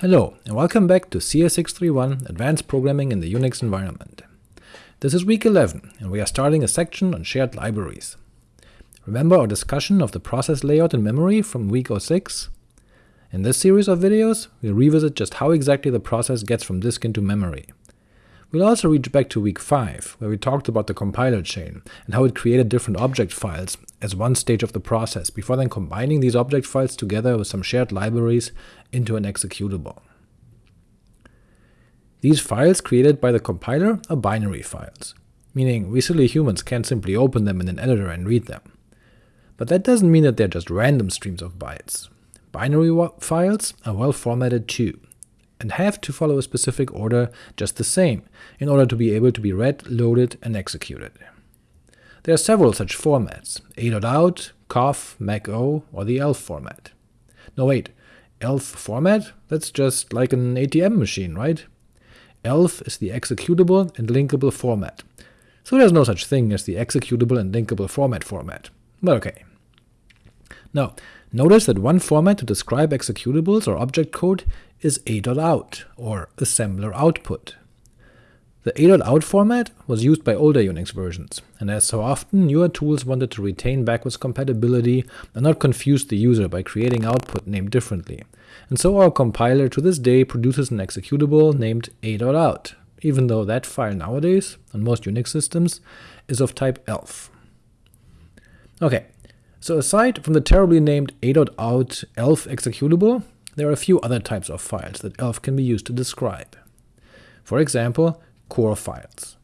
Hello, and welcome back to CS631 Advanced Programming in the Unix Environment. This is week 11, and we are starting a section on shared libraries. Remember our discussion of the process layout in memory from week 06? In this series of videos, we revisit just how exactly the process gets from disk into memory. We'll also reach back to week 5, where we talked about the compiler chain, and how it created different object files as one stage of the process, before then combining these object files together with some shared libraries into an executable. These files created by the compiler are binary files, meaning we silly humans can't simply open them in an editor and read them. But that doesn't mean that they're just random streams of bytes. Binary files are well formatted too, and have to follow a specific order just the same, in order to be able to be read, loaded, and executed. There are several such formats, a.out, coff, Mach-O, or the ELF format. No wait, ELF format? That's just like an ATM machine, right? ELF is the executable and linkable format, so there's no such thing as the executable and linkable format format, but ok. Now, notice that one format to describe executables or object code is a.out, or assembler output. The a.out format was used by older Unix versions, and as so often, newer tools wanted to retain backwards compatibility and not confuse the user by creating output named differently, and so our compiler to this day produces an executable named a.out, even though that file nowadays, on most Unix systems, is of type ELF. Ok, so aside from the terribly named a.out ELF executable, there are a few other types of files that ELF can be used to describe. For example, core files,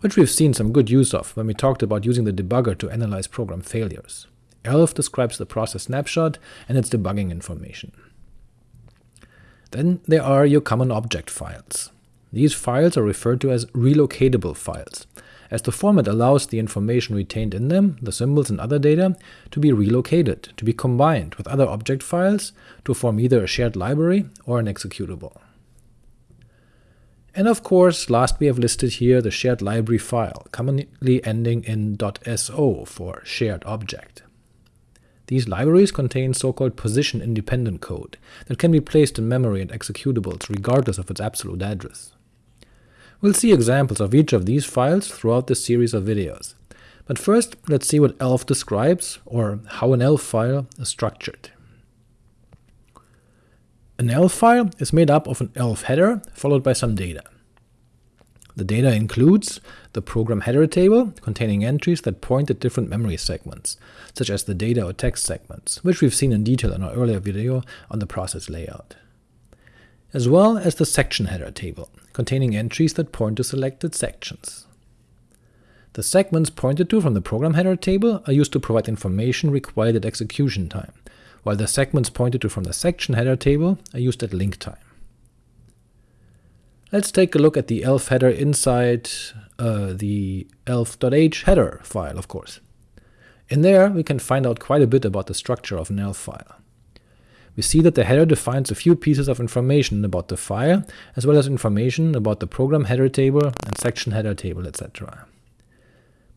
which we've seen some good use of when we talked about using the debugger to analyze program failures. ELF describes the process snapshot and its debugging information. Then there are your common object files. These files are referred to as relocatable files, as the format allows the information retained in them, the symbols and other data, to be relocated, to be combined with other object files to form either a shared library or an executable. And of course, last we have listed here the shared library file, commonly ending in .so for shared object. These libraries contain so-called position-independent code that can be placed in memory and executables regardless of its absolute address. We'll see examples of each of these files throughout this series of videos, but first let's see what ELF describes, or how an ELF file is structured. An ELF file is made up of an ELF header followed by some data. The data includes the program header table, containing entries that point at different memory segments, such as the data or text segments, which we've seen in detail in our earlier video on the process layout, as well as the section header table, containing entries that point to selected sections. The segments pointed to from the program header table are used to provide information required at execution time, while the segments pointed to from the section header table are used at link time. Let's take a look at the elf header inside uh, the elf.h header file, of course. In there, we can find out quite a bit about the structure of an elf file. We see that the header defines a few pieces of information about the file, as well as information about the program header table and section header table, etc.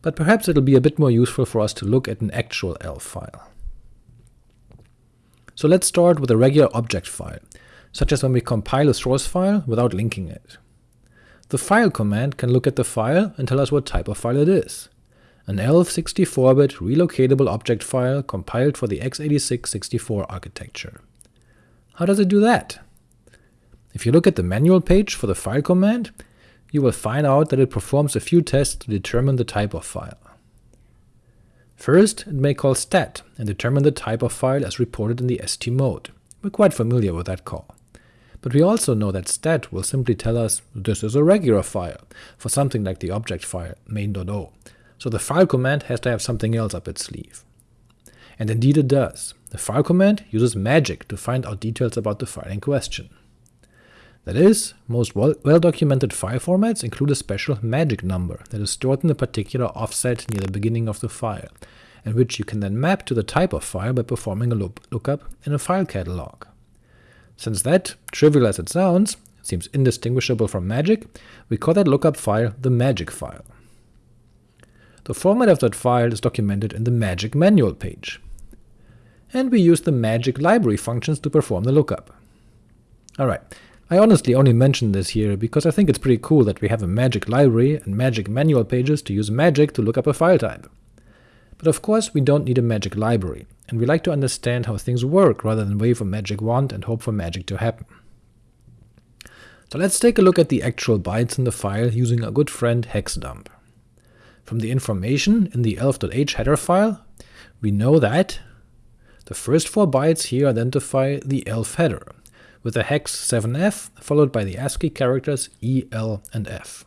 But perhaps it'll be a bit more useful for us to look at an actual elf file. So let's start with a regular object file, such as when we compile a source file without linking it. The file command can look at the file and tell us what type of file it is. An ELF 64-bit relocatable object file compiled for the x86-64 architecture. How does it do that? If you look at the manual page for the file command, you will find out that it performs a few tests to determine the type of file. First, it may call stat and determine the type of file as reported in the st mode. We're quite familiar with that call. But we also know that stat will simply tell us this is a regular file, for something like the object file main.o, so the file command has to have something else up its sleeve. And indeed it does. The file command uses magic to find out details about the file in question. That is, most well-documented file formats include a special magic number that is stored in a particular offset near the beginning of the file, and which you can then map to the type of file by performing a lookup in a file catalog. Since that, trivial as it sounds, seems indistinguishable from magic, we call that lookup file the magic file. The format of that file is documented in the magic manual page, and we use the magic library functions to perform the lookup. Alright, I honestly only mention this here because I think it's pretty cool that we have a magic library and magic manual pages to use magic to look up a file type. But of course we don't need a magic library, and we like to understand how things work rather than wave a magic wand and hope for magic to happen. So let's take a look at the actual bytes in the file using our good friend hexdump. From the information in the elf.h header file, we know that the first four bytes here identify the elf header, with the hex 7f followed by the ASCII characters e, l, and f.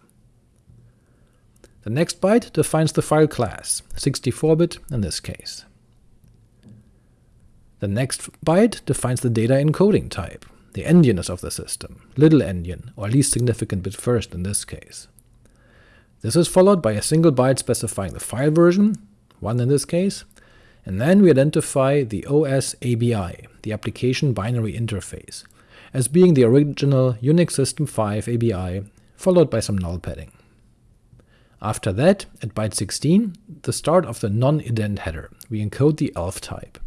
The next byte defines the file class, 64-bit in this case. The next byte defines the data encoding type, the endianness of the system, little endian, or least significant bit first in this case. This is followed by a single byte specifying the file version, 1 in this case, and then we identify the OS ABI, the Application Binary Interface, as being the original Unix System 5 ABI, followed by some null padding. After that, at byte 16, the start of the non-ident header, we encode the elf type,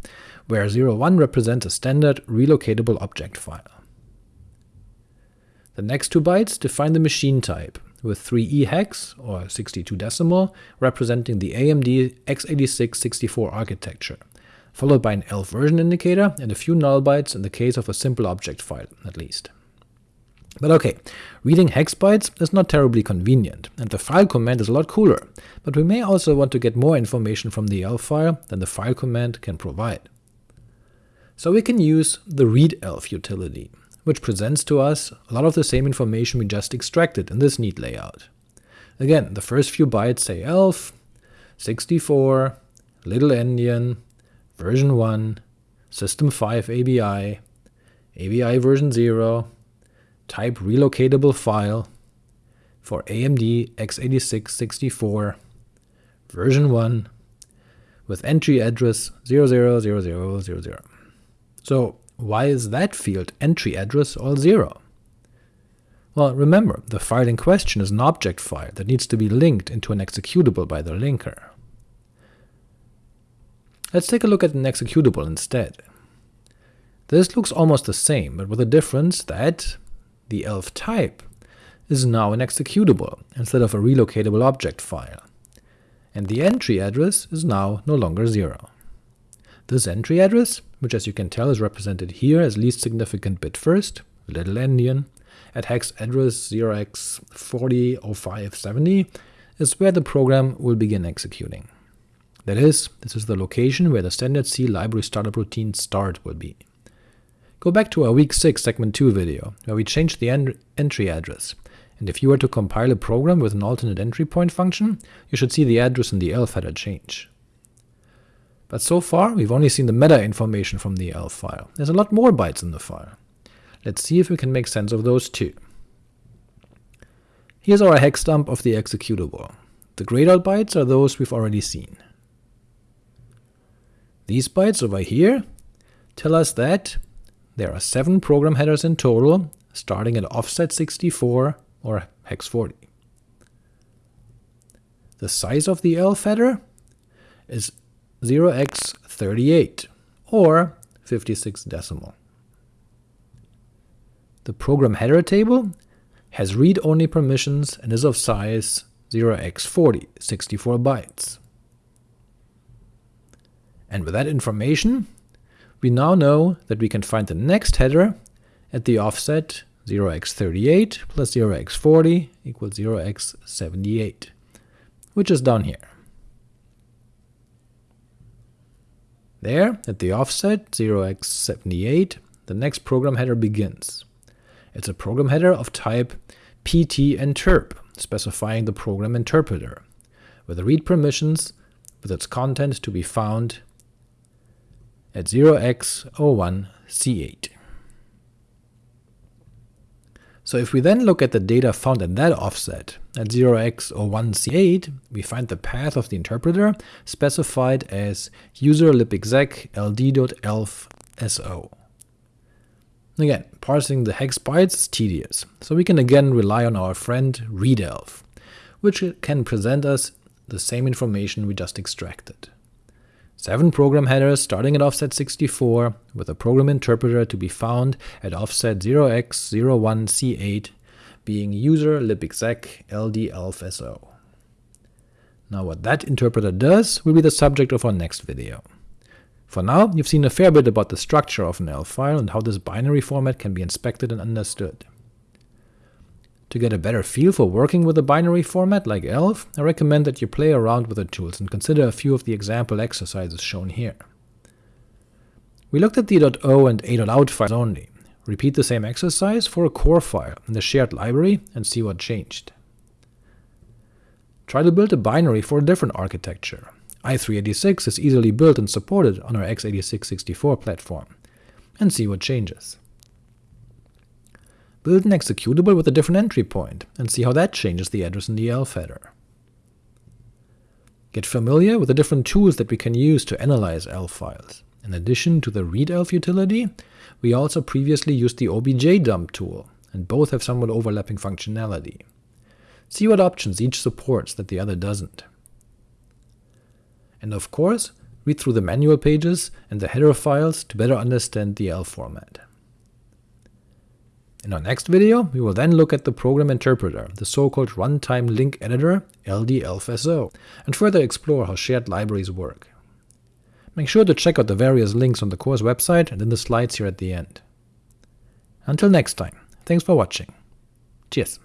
where 01 represents a standard relocatable object file. The next two bytes define the machine type, with 3e hex, or 62 decimal, representing the AMD x86 64 architecture, followed by an ELF version indicator and a few null bytes in the case of a simple object file, at least. But ok, reading hex bytes is not terribly convenient, and the file command is a lot cooler, but we may also want to get more information from the ELF file than the file command can provide. So we can use the readelf utility, which presents to us a lot of the same information we just extracted in this neat layout. Again, the first few bytes say elf, 64, little endian, version 1, system 5 ABI, ABI version 0, type relocatable file for AMD x86 64, version 1, with entry address 000000. So why is that field entry address all 0? Well, remember, the file in question is an object file that needs to be linked into an executable by the linker. Let's take a look at an executable instead. This looks almost the same, but with the difference that the elf type is now an executable instead of a relocatable object file, and the entry address is now no longer 0. This entry address, which as you can tell is represented here as least significant bit first, little endian, at hex address 0x400570, is where the program will begin executing. That is, this is the location where the standard C library startup routine start will be. Go back to our week 6 segment 2 video, where we changed the en entry address, and if you were to compile a program with an alternate entry point function, you should see the address in the elf header change. But so far, we've only seen the meta information from the elf file. There's a lot more bytes in the file. Let's see if we can make sense of those too. Here's our hex dump of the executable. The grayed out bytes are those we've already seen. These bytes over here tell us that there are 7 program headers in total, starting at offset 64 or hex 40. The size of the elf header is 0x38, or 56 decimal. The program header table has read-only permissions and is of size 0x40, 64 bytes. And with that information, we now know that we can find the next header at the offset 0x38 plus 0x40 equals 0x78, which is down here. There, at the offset 0x78, the next program header begins. It's a program header of type pt-interp, specifying the program interpreter, with read permissions with its content to be found at 0x01c8. So if we then look at the data found at that offset, at 0x01c8, we find the path of the interpreter specified as user libexec ld.elf.so. Again, parsing the hex bytes is tedious, so we can again rely on our friend readelf, which can present us the same information we just extracted. 7 program headers starting at offset 64, with a program interpreter to be found at offset 0x01c8, being user libexec ld Now what that interpreter does will be the subject of our next video. For now, you've seen a fair bit about the structure of an ELF file and how this binary format can be inspected and understood. To get a better feel for working with a binary format like ELF, I recommend that you play around with the tools and consider a few of the example exercises shown here. We looked at the .o and a.out files only. Repeat the same exercise for a core file in the shared library and see what changed. Try to build a binary for a different architecture. i386 is easily built and supported on our x86-64 platform, and see what changes. Build an executable with a different entry point, and see how that changes the address in the ELF header. Get familiar with the different tools that we can use to analyze ELF files. In addition to the readelf utility, we also previously used the objdump tool, and both have somewhat overlapping functionality. See what options each supports that the other doesn't. And of course, read through the manual pages and the header files to better understand the ELF format. In our next video, we will then look at the program interpreter, the so-called runtime link editor LDELFSO, and further explore how shared libraries work. Make sure to check out the various links on the course website and in the slides here at the end. Until next time, thanks for watching. Cheers!